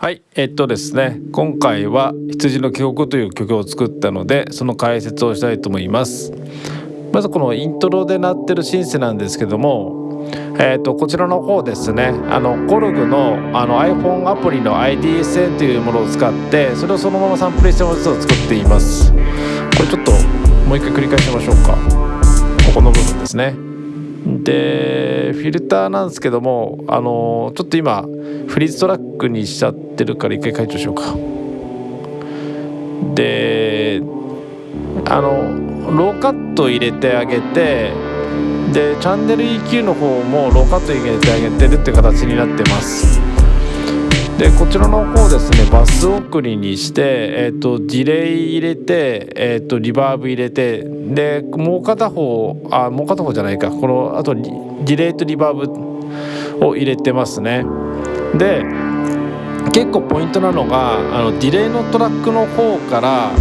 はいえっとですね今回は「羊の記憶」という曲を作ったのでその解説をしたいと思います。まずこのイントロで鳴ってるシンセなんですけどもえーと、こちらの方ですねあのコルグのあの iPhone アプリの IDSN というものを使ってそれをそのままサンプルしたものを作っています。これちょっともう一回繰り返しましょうか。ここの部分ですね。でフィルターなんですけどもあのちょっと今フリーズトラックにしちゃってるから一回解除しようか。であのローカット入れてあげてでチャンネル EQ の方もローカット入れてあげてるって形になってます。でこちらの方ですねバス送りにして、えーと、ディレイ入れて、えーと、リバーブ入れてでもう片方あもう片方じゃないかこのあとディレイとリバーブを入れてますねで結構ポイントなのがあのディレイのトラックの方から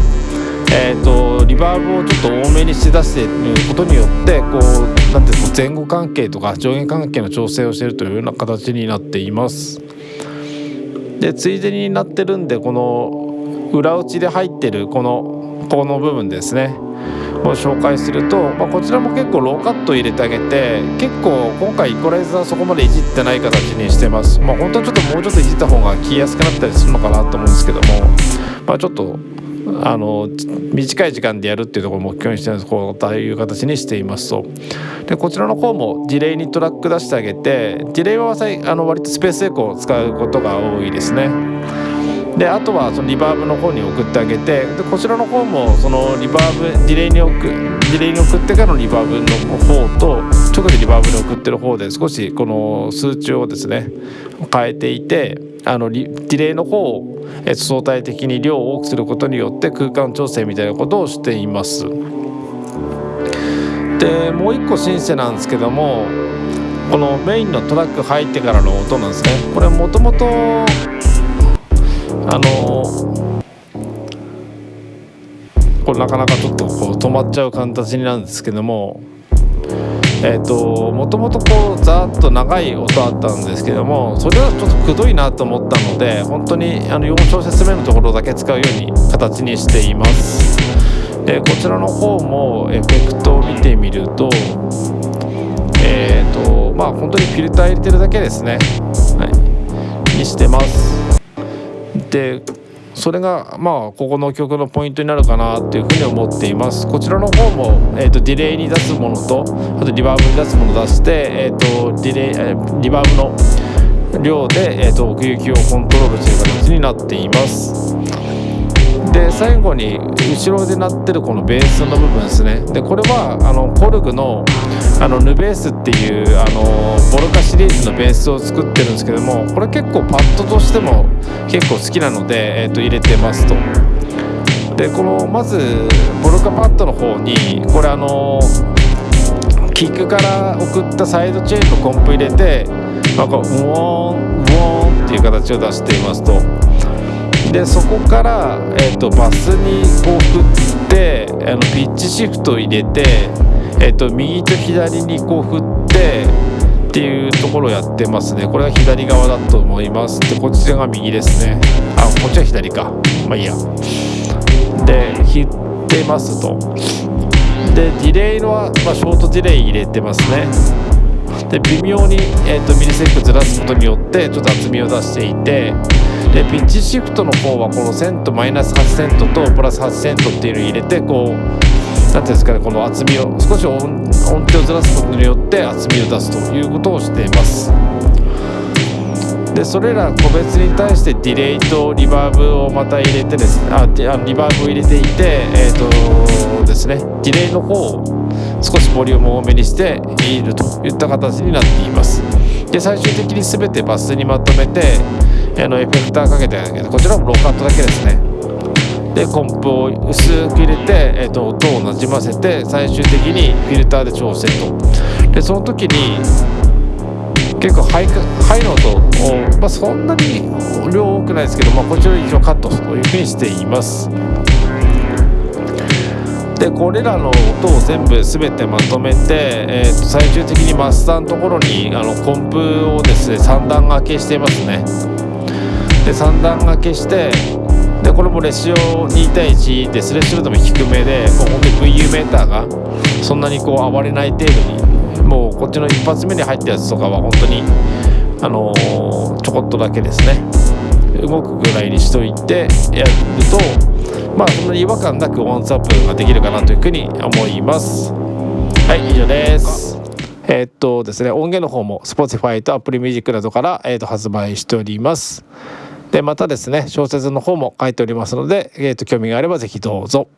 えーと、リバーブをちょっと多めにして出していることによってこうなんていうの前後関係とか上下関係の調整をしているというような形になっています。でついでになってるんでこの裏打ちで入ってるこのこの部分ですね。を紹介すると、まあ、こちらも結構ローカット入れてあげて結構今回イコライザーそこまでいじってない形にしてます。まあ本当はちょっともうちょっといじった方が切りやすくなったりするのかなと思うんですけどもまあちょっとあの短い時間でやるっていうところを目標にしてるこういう形にしていますと。でこちらの方もディレイにトラック出してあげてディレイはあの割とスペースエコーを使うことが多いですね。であとはそのリバーブの方に送ってあげてでこちらの方もそのリバーブディレイに送ディレイに送ってからのリバーブの方とバーブに送ってる方で少しこの数値をですね変えていてあのディレイの方を相対的に量を多くすることによって空間調整みたいなことをしています。でもう一個シンセなんですけどもこのメインのトラック入ってからの音なんですねこれもともとあのこれなかなかちょっとこう止まっちゃう形なんですけどもえーと、もともとこうざーっと長い音あったんですけどもそれはちょっとくどいなと思ったので本当にあの4小節目のところだけ使うように形にしています。でこちらの方もエフェクトを見てみるとえっ、ー、とまあ本当にフィルター入れてるだけですね。はい。にしてます。でそれがまあここの曲のポイントになるかなっていうふうに思っています。こちらの方も、えーと、ディレイに出すものとあとリバーブに出すものを出して、えーと、ディレイ、えリバーブの量で、えーと奥行きをコントロールしてる形になっています。で最後に後ろで鳴ってるこのベースの部分ですねでこれはあのコルグのあのヌベースっていうあのボルカシリーズのベースを作ってるんですけどもこれ結構パッドとしても結構好きなので、えー、と入れてますと。でこのまずボルカパッドの方にこれあのキックから送ったサイドチェーンのコンプ入れてなんかウォーンウォーンっていう形を出していますと。でそこから、えーと、バスにこう振ってあのピッチシフトを入れて、えーと、右と左にこう振ってっていうところをやってますね。これが左側だと思います。でこっちが右ですね。あこっちは左か。まあいいや。で振ってますと。でディレイのは、まあ、ショートディレイ入れてますね。で微妙に、えーと、とミリセックずらすことによってちょっと厚みを出していてでピッチシフトの方はこのセントマイナス8セントとプラス8セントっていうのを入れてこう何ていうんですかねこの厚みを少し音程をずらすことによって厚みを出すということをしています。でそれら個別に対してディレイとリバーブをまた入れてですねあリバーブを入れていてえっ、ー、とですねディレイの方を少しボリュームを多めにしているといった形になっています。で最終的に全てバスにまとめてあのエフェクターかけてあげてこちらもローカットだけですね。でコンプを薄く入れて、えーと、音をなじませて最終的にフィルターで調整と。でその時に結構ハイハイの音を、まあ、そんなに量多くないですけど、まあ、こちらを一応カットというふうにしています。でこれらの音を全部全てまとめて、えー、と最終的にマスターのところにあのコンプをですね3段掛けしていますね。で3段掛けしてでこれもレシオ2対1でスレッシュルートも低めでもう本当に VU メーターがそんなにこう暴れない程度にもうこっちの一発目に入ったやつとかは本当にあのー、ちょこっとだけですね。動くぐらいにしといてやるとまあそんなに違和感なくワンスアップができるかなというふうに思いますはい以上ですえー、っとですね音源の方も Spotify と Apple Music などから、えー、っと発売しておりますでまたですね小説の方も書いておりますので、えー、と興味があれば是非どうぞ。